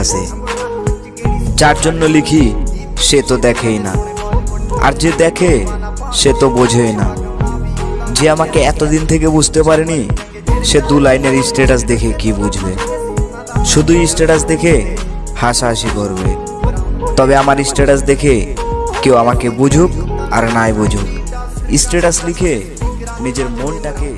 আছে। যার জন্য লিখি, সে তো দেখেই না। আর যে দেখে, সে তো বোঝেই না। যে আমাকে এতদিন থেকে বুঝতে পারেনি, সে দু লাইনের স্ট্যাটাস দেখে কি বুঝবে? শুধু স্ট্যাটাস দেখে হাসাহাসি করবে। তবে আমার স্ট্যাটাস দেখে কেউ আমাকে বুঝুক আর নাই বুঝুক। স্ট্যাটাস লিখে নিজের মনটাকে